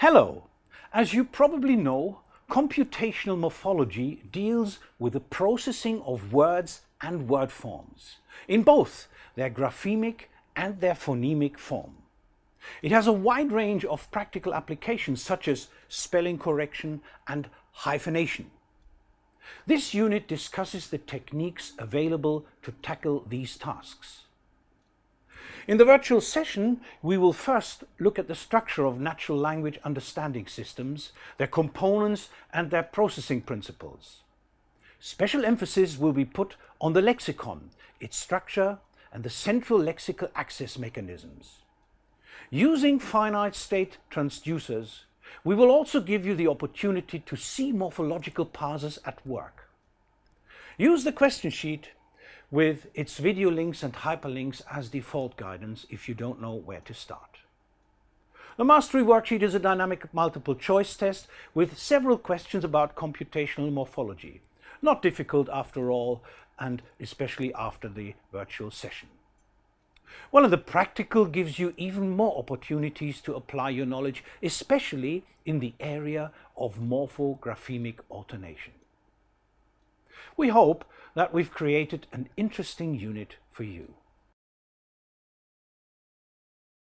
Hello! As you probably know, computational morphology deals with the processing of words and word forms, in both their graphemic and their phonemic form. It has a wide range of practical applications such as spelling correction and hyphenation. This unit discusses the techniques available to tackle these tasks. In the virtual session, we will first look at the structure of natural language understanding systems, their components and their processing principles. Special emphasis will be put on the lexicon, its structure and the central lexical access mechanisms. Using finite state transducers, we will also give you the opportunity to see morphological parsers at work. Use the question sheet with its video links and hyperlinks as default guidance if you don't know where to start. The Mastery Worksheet is a dynamic multiple choice test with several questions about computational morphology. Not difficult after all, and especially after the virtual session. One of the practical gives you even more opportunities to apply your knowledge, especially in the area of morphographemic alternation. We hope that we've created an interesting unit for you.